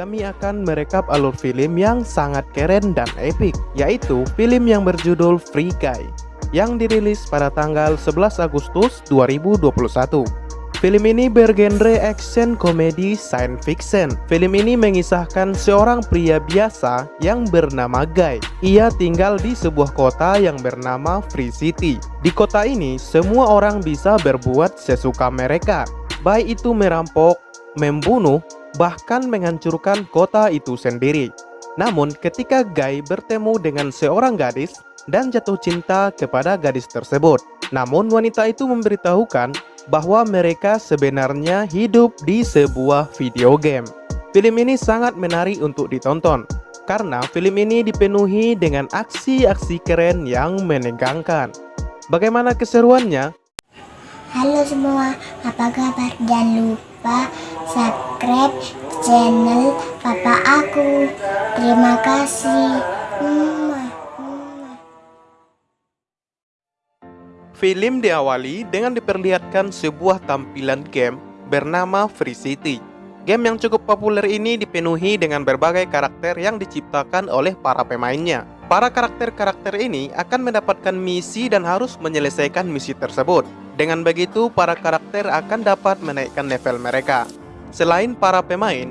kami akan merekap alur film yang sangat keren dan epic, yaitu film yang berjudul Free Guy, yang dirilis pada tanggal 11 Agustus 2021. Film ini bergenre action komedi science fiction. Film ini mengisahkan seorang pria biasa yang bernama Guy. Ia tinggal di sebuah kota yang bernama Free City. Di kota ini, semua orang bisa berbuat sesuka mereka, baik itu merampok, membunuh, bahkan menghancurkan kota itu sendiri. Namun, ketika Guy bertemu dengan seorang gadis dan jatuh cinta kepada gadis tersebut, namun wanita itu memberitahukan bahwa mereka sebenarnya hidup di sebuah video game. Film ini sangat menarik untuk ditonton, karena film ini dipenuhi dengan aksi-aksi keren yang menegangkan. Bagaimana keseruannya? Halo semua, apa kabar? Jangan lupa subscribe channel papa aku. Terima kasih. Film diawali dengan diperlihatkan sebuah tampilan game bernama Free City. Game yang cukup populer ini dipenuhi dengan berbagai karakter yang diciptakan oleh para pemainnya. Para karakter-karakter ini akan mendapatkan misi dan harus menyelesaikan misi tersebut. Dengan begitu, para karakter akan dapat menaikkan level mereka. Selain para pemain,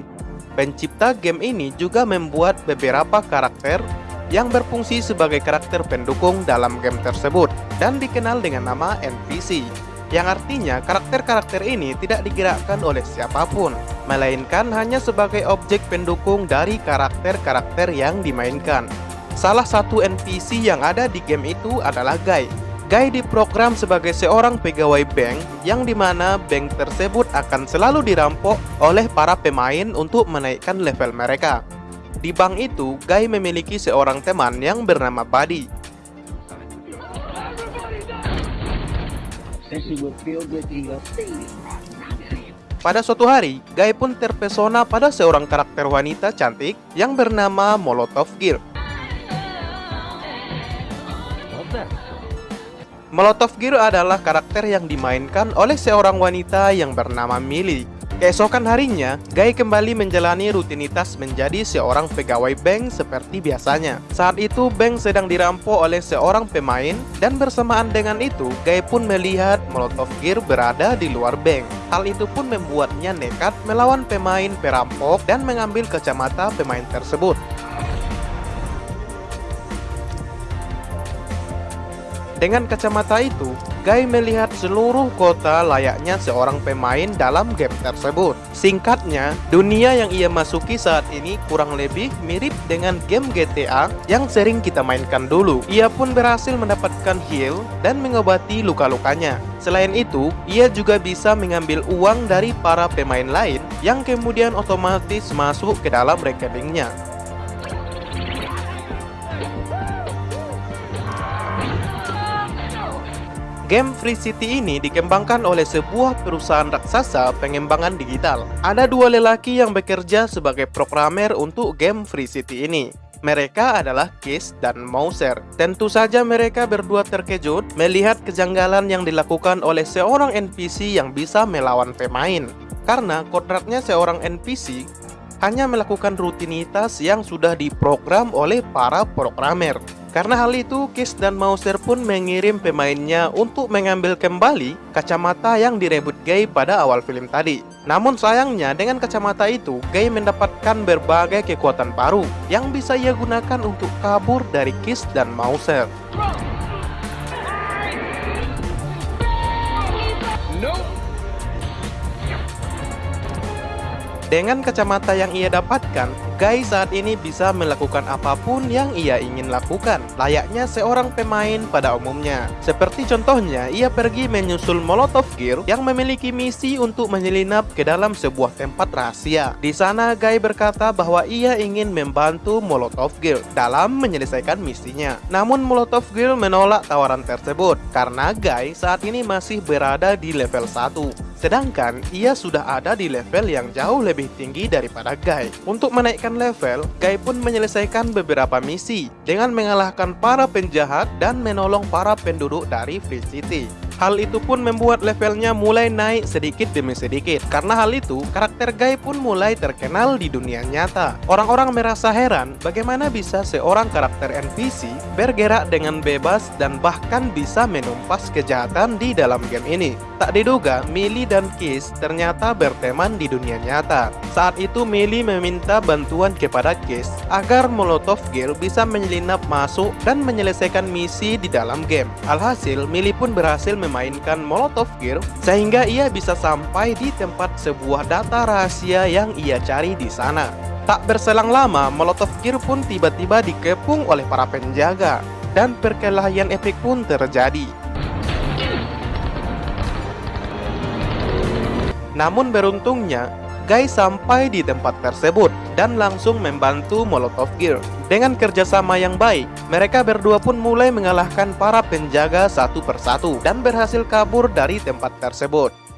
pencipta game ini juga membuat beberapa karakter yang berfungsi sebagai karakter pendukung dalam game tersebut dan dikenal dengan nama NPC yang artinya karakter-karakter ini tidak digerakkan oleh siapa pun melainkan hanya sebagai objek pendukung dari karakter-karakter yang dimainkan. Salah satu NPC yang ada di game itu adalah Guy Guy diprogram sebagai seorang pegawai bank yang di mana bank tersebut akan selalu dirampok oleh para pemain untuk menaikkan level mereka di bank itu, Guy memiliki seorang teman yang bernama Buddy. Pada suatu hari, Guy pun terpesona pada seorang karakter wanita cantik yang bernama Molotov Gear. Molotov Gear adalah karakter yang dimainkan oleh seorang wanita yang bernama Millie Keesokan harinya, Guy kembali menjalani rutinitas menjadi seorang pegawai bank seperti biasanya. Saat itu, bank sedang dirampok oleh seorang pemain dan bersamaan dengan itu, Guy pun melihat Molotov Gear berada di luar bank. Hal itu pun membuatnya nekat melawan pemain perampok dan mengambil kacamata pemain tersebut. Dengan kacamata itu, Guy melihat seluruh kota layaknya seorang pemain dalam game tersebut. Singkatnya, dunia yang ia masuki saat ini kurang lebih mirip dengan game GTA yang sering kita mainkan dulu. Ia pun berhasil mendapatkan heal dan mengobati luka-lukanya. Selain itu, ia juga bisa mengambil uang dari para pemain lain yang kemudian otomatis masuk ke dalam rekeningnya. Game Free City ini dikembangkan oleh sebuah perusahaan raksasa pengembangan digital. Ada dua lelaki yang bekerja sebagai programmer untuk game Free City ini. Mereka adalah Kiss dan Mauser. Tentu saja mereka berdua terkejut melihat kejanggalan yang dilakukan oleh seorang NPC yang bisa melawan pemain. Karena kodratnya seorang NPC hanya melakukan rutinitas yang sudah diprogram oleh para programmer. Karena hal itu, Kiss dan Mauser pun mengirim pemainnya untuk mengambil kembali kacamata yang direbut Gay pada awal film tadi. Namun sayangnya, dengan kacamata itu, Gay mendapatkan berbagai kekuatan baru yang bisa ia gunakan untuk kabur dari Kiss dan Mauser. Dengan kacamata yang ia dapatkan, Guy saat ini bisa melakukan apa pun yang ia ingin lakukan, layaknya seorang pemain pada umumnya. Seperti contohnya, ia pergi menyusul Molotov Gear yang memiliki misi untuk menyelinap ke dalam sebuah tempat rahasia. Di sana, Guy berkata bahwa ia ingin membantu Molotov Gear dalam menyelesaikan misinya. Namun Molotov Gear menolak tawaran tersebut karena Guy saat ini masih berada di level 1. Sedangkan ia sudah ada di level yang jauh lebih tinggi daripada Guy. Untuk menaikkan level, Guy pun menyelesaikan beberapa misi dengan mengalahkan para penjahat dan menolong para penduduk dari Free City. Hal itu pun membuat levelnya mulai naik sedikit demi sedikit. Karena hal itu, karakter Guy pun mulai terkenal di dunia nyata. Orang-orang merasa heran bagaimana bisa seorang karakter NPC bergerak dengan bebas dan bahkan bisa menumpas kejahatan di dalam game ini. Tak diduga, Millie dan Kiss ternyata berteman di dunia nyata. Saat itu Millie meminta bantuan kepada Kiss agar Molotov Girl bisa menyelinap masuk dan menyelesaikan misi di dalam game. Alhasil, Millie pun berhasil memainkan Molotov Gear sehingga ia bisa sampai di tempat sebuah data rahasia yang ia cari di sana. Tak berselang lama, Molotov Gear pun tiba-tiba dikepung oleh para penjaga dan perkelahian epik pun terjadi. Namun beruntungnya, Guy sampai di tempat tersebut dan langsung membantu Molotov Gear. Dengan kerjasama yang baik, mereka berdua pun mulai mengalahkan para penjaga satu persatu dan berhasil kabur dari tempat tersebut.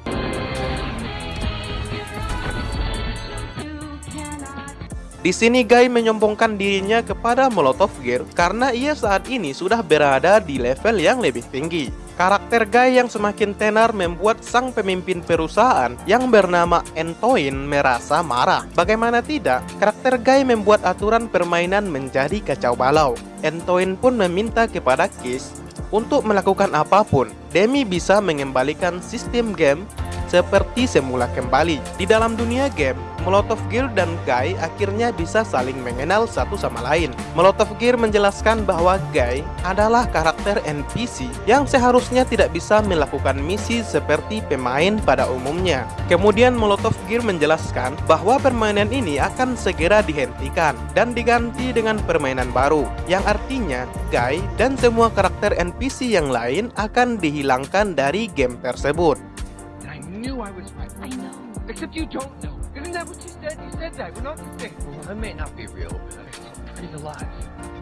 Di sini Guy menyombongkan dirinya kepada Molotov Gear karena ia saat ini sudah berada di level yang lebih tinggi. Karakter Guy yang semakin tenar membuat sang pemimpin perusahaan yang bernama Entoin merasa marah. Bagaimana tidak, karakter Guy membuat aturan permainan menjadi kacau balau. Entoin pun meminta kepada Kiss untuk melakukan apa pun demi bisa mengembalikan sistem game seperti semula kembali. Di dalam dunia game, Molotov Gear dan Guy akhirnya bisa saling mengenal satu sama lain. Molotov Gear menjelaskan bahwa Guy adalah karakter NPC yang seharusnya tidak bisa melakukan misi seperti pemain pada umumnya. Kemudian Molotov Gear menjelaskan bahwa permainan ini akan segera dihentikan dan diganti dengan permainan baru, yang artinya Guy dan semua karakter NPC yang lain akan dihilangkan dari game tersebut. I knew I was right. I know. Except you don't know. Isn't that what you said? You said that. We're not the same. Well, I may not be real, but I'm alive.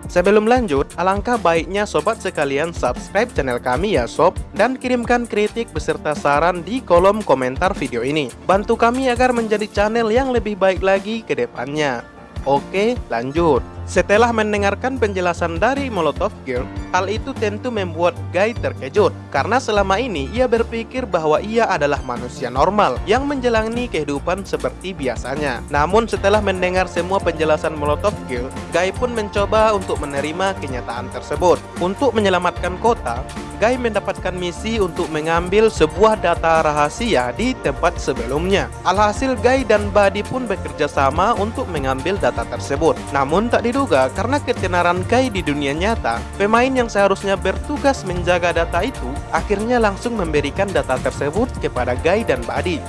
Sebelum lanjut, alangkah baiknya sobat sekalian subscribe channel kami ya sob dan kirimkan kritik beserta saran di kolom komentar video ini. Bantu kami agar menjadi channel yang lebih baik lagi ke depannya. Oke, lanjut. Setelah mendengarkan penjelasan dari Molotov Girl, hal itu tentu membuat Guy terkejut karena selama ini ia berpikir bahwa ia adalah manusia normal yang menjalani kehidupan seperti biasanya. Namun setelah mendengar semua penjelasan Molotov Girl, Guy pun mencoba untuk menerima kenyataan tersebut. Untuk menyelamatkan kota, Guy mendapatkan misi untuk mengambil sebuah data rahasia di tempat sebelumnya. Alhasil Guy dan Buddy pun bekerja sama untuk mengambil data tersebut. Namun tak diduga karena ketenaran Guy di dunia nyata, pemain yang seharusnya bertugas menjaga data itu akhirnya langsung memberikan data tersebut kepada Guy dan Buddy.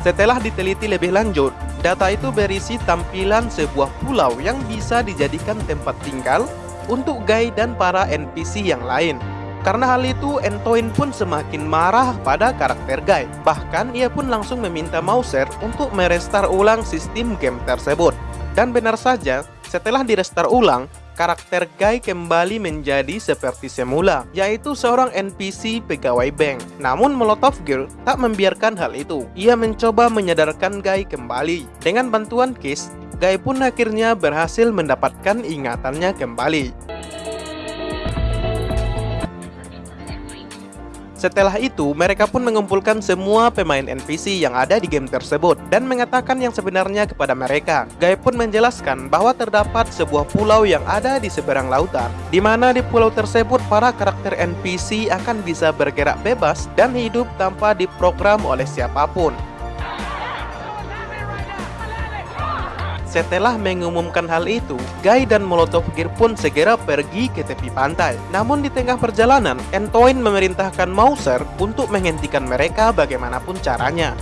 Setelah diteliti lebih lanjut, data itu berisi tampilan sebuah pulau yang bisa dijadikan tempat tinggal untuk Guy dan para NPC yang lain. Karena hal itu, Entoin pun semakin marah pada karakter Guy. Bahkan ia pun langsung meminta Mauser untuk merestar ulang sistem game tersebut. Dan benar saja, setelah direstar ulang, karakter Guy kembali menjadi seperti semula, yaitu seorang NPC pegawai bank. Namun Molotov Girl tak membiarkan hal itu. Ia mencoba menyadarkan Guy kembali. Dengan bantuan Kiss, Guy pun akhirnya berhasil mendapatkan ingatannya kembali. Setelah itu, mereka pun mengumpulkan semua pemain NPC yang ada di game tersebut dan mengatakan yang sebenarnya kepada mereka. Guy pun menjelaskan bahwa terdapat sebuah pulau yang ada di seberang lautan, di mana di pulau tersebut para karakter NPC akan bisa bergerak bebas dan hidup tanpa diprogram oleh siapa pun. Setelah mengumumkan hal itu, Guy dan Molotov Gear pun segera pergi ke tepi pantai. Namun di tengah perjalanan, Entoin memerintahkan Mauser untuk menghentikan mereka bagaimanapun caranya.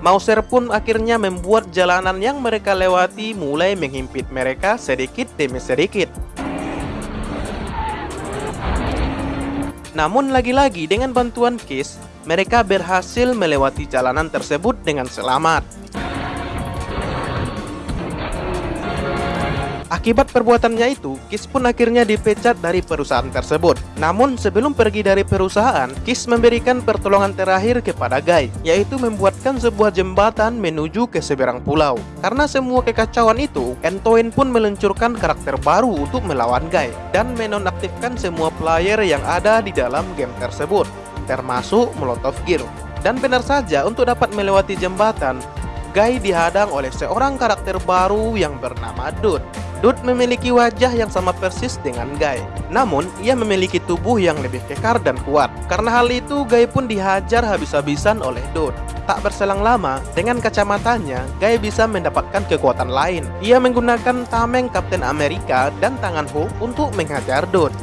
Mauser pun akhirnya membuat jalanan yang mereka lewati mulai menghimpit mereka sedikit demi sedikit. Namun lagi-lagi dengan bantuan Kiss, mereka berhasil melewati jalanan tersebut dengan selamat. Akibat perbuatannya itu, Kiss pun akhirnya dipecat dari perusahaan tersebut. Namun sebelum pergi dari perusahaan, Kiss memberikan pertolongan terakhir kepada Guy, yaitu membuatkan sebuah jembatan menuju ke seberang pulau. Karena semua kekacauan itu, Antoine pun meluncurkan karakter baru untuk melawan Guy, dan menonaktifkan semua player yang ada di dalam game tersebut, termasuk Molotov Gear. Dan benar saja, untuk dapat melewati jembatan, Guy dihadang oleh seorang karakter baru yang bernama Dude. Dude memiliki wajah yang sama persis dengan Guy. Namun, ia memiliki tubuh yang lebih kekar dan kuat. Karena hal itu, Guy pun dihajar habis-habisan oleh Dude. Tak berselang lama, dengan kacamatanya, Guy bisa mendapatkan kekuatan lain. Ia menggunakan tameng Kapten Amerika dan tangan Hulk untuk menghajar Dude.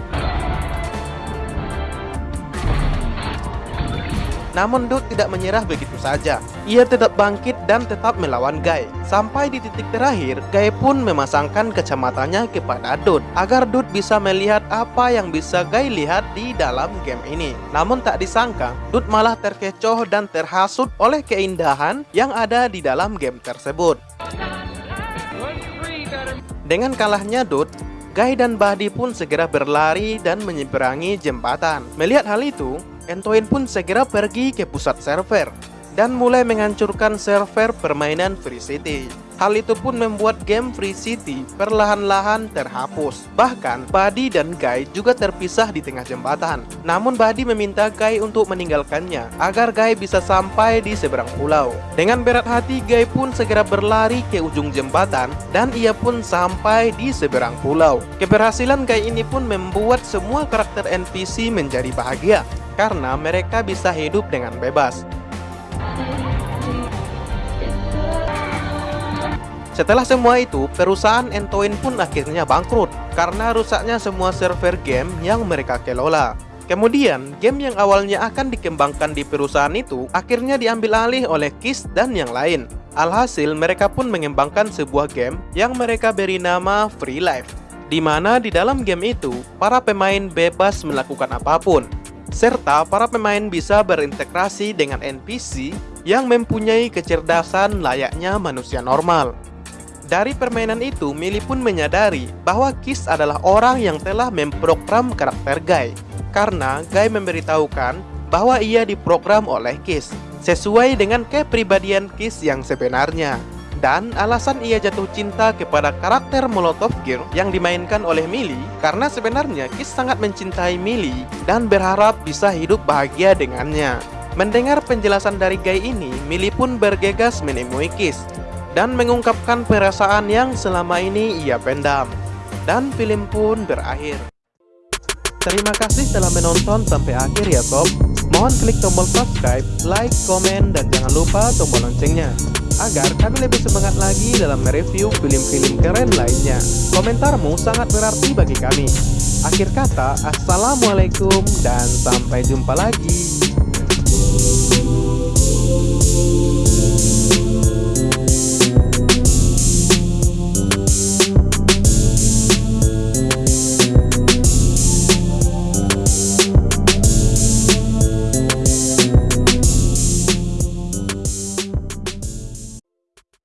Namun Dude tidak menyerah begitu saja. Ia tetap bangkit dan tetap melawan Guy. Sampai di titik terakhir, Guy pun memasangkan kacamatanya kepada Dude agar Dude bisa melihat apa yang bisa Guy lihat di dalam game ini. Namun tak disangka, Dude malah terkecoh dan terhasut oleh keindahan yang ada di dalam game tersebut. Dengan kalahnya Dude, Guy dan Buddy pun segera berlari dan menyeberangi jembatan. Melihat hal itu, Antoine pun segera pergi ke pusat server dan mulai menghancurkan server permainan Free City. Hal itu pun membuat game Free City perlahan-lahan terhapus. Bahkan, Buddy dan Guy juga terpisah di tengah jembatan. Namun Buddy meminta Guy untuk meninggalkannya, agar Guy bisa sampai di seberang pulau. Dengan berat hati, Guy pun segera berlari ke ujung jembatan, dan ia pun sampai di seberang pulau. Keberhasilan Guy ini pun membuat semua karakter NPC menjadi bahagia, karena mereka bisa hidup dengan bebas. Setelah semua itu, perusahaan Entoin pun akhirnya bangkrut karena rusaknya semua server game yang mereka kelola. Kemudian, game yang awalnya akan dikembangkan di perusahaan itu akhirnya diambil alih oleh Kiss dan yang lain. Alhasil, mereka pun mengembangkan sebuah game yang mereka beri nama Free Life, di mana di dalam game itu, para pemain bebas melakukan apa pun, serta para pemain bisa berintegrasi dengan NPC yang mempunyai kecerdasan layaknya manusia normal. Dari permainan itu, Mili pun menyadari bahwa Kiss adalah orang yang telah memprogram karakter Guy. Karena Guy memberitahukan bahwa ia diprogram oleh Kiss, sesuai dengan kepribadian Kiss yang sebenarnya. Dan alasan ia jatuh cinta kepada karakter Molotov Gear yang dimainkan oleh Mili karena sebenarnya Kiss sangat mencintai Mili dan berharap bisa hidup bahagia dengannya. Mendengar penjelasan dari Guy ini, Mili pun bergegas menemui Kiss dan mengungkapkan perasaan yang selama ini ia pendam. Dan film pun berakhir. Terima kasih telah menonton sampai akhir ya sob. Mohon klik tombol subscribe, like, komen, dan jangan lupa tombol loncengnya agar kami lebih semangat lagi dalam mereview film-film keren lainnya. Komentarmu sangat berarti bagi kami. Akhir kata, Assalamualaikum dan sampai jumpa lagi.